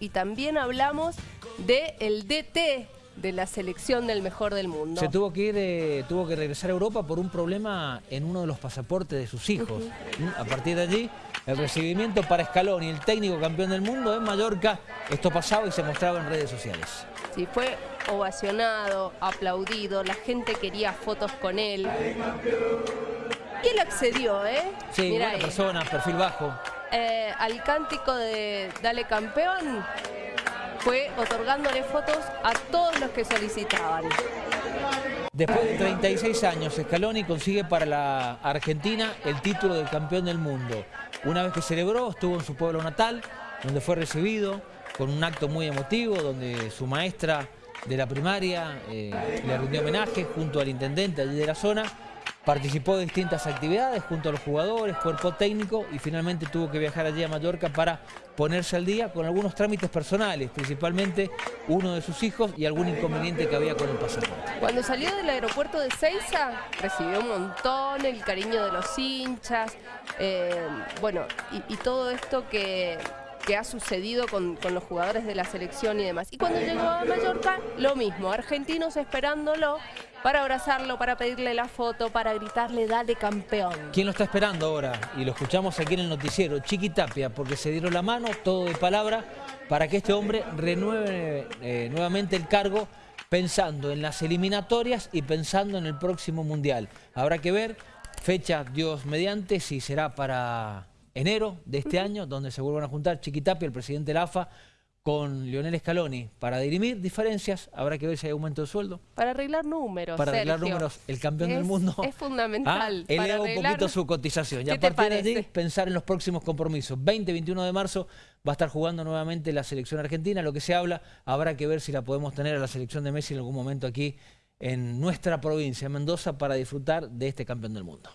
y también hablamos del DT de la selección del mejor del mundo. Se tuvo que ir, eh, tuvo que regresar a Europa por un problema en uno de los pasaportes de sus hijos. A partir de allí, el recibimiento para Scaloni, el técnico campeón del mundo en Mallorca, esto pasaba y se mostraba en redes sociales. Sí, fue ovacionado, aplaudido, la gente quería fotos con él. Y él accedió, ¿eh? Sí, buena persona, perfil bajo. Eh, al cántico de Dale Campeón fue otorgándole fotos a todos los que solicitaban. Después de 36 años, Scaloni consigue para la Argentina el título del campeón del mundo. Una vez que celebró, estuvo en su pueblo natal, donde fue recibido con un acto muy emotivo, donde su maestra de la primaria eh, le rindió homenaje junto al intendente allí de la zona Participó de distintas actividades junto a los jugadores, cuerpo técnico y finalmente tuvo que viajar allí a Mallorca para ponerse al día con algunos trámites personales, principalmente uno de sus hijos y algún inconveniente que había con el pasaporte. Cuando salió del aeropuerto de Ceiza, recibió un montón el cariño de los hinchas, eh, bueno, y, todo esto que, ha sucedido con, con, los jugadores de la selección y demás. Y cuando llegó a Mallorca, lo mismo, argentinos esperándolo para abrazarlo, para pedirle la foto, para gritarle dale campeón. ¿Quién lo está esperando ahora? Y lo escuchamos aquí en el noticiero, Chiqui Tapia, porque se dieron la mano, todo de palabra, para que este hombre renueve eh, nuevamente el cargo pensando en las eliminatorias y pensando en el próximo Mundial. Habrá que ver, fecha Dios mediante, si será para enero de este año, donde se vuelvan a juntar Chiqui Tapia, el presidente de la AFA, con Lionel Scaloni para dirimir diferencias, habrá que ver si hay aumento de sueldo. Para arreglar números, Para arreglar números, el campeón del mundo... Es fundamental. Ah, eleva un poquito su cotización. Y a partir de allí, pensar en los próximos compromisos. 20-21 de marzo va a estar jugando nuevamente la selección argentina. Lo que se habla, habrá que ver si la podemos tener a la selección de Messi en algún momento aquí en nuestra provincia, Mendoza, para disfrutar de este campeón del mundo.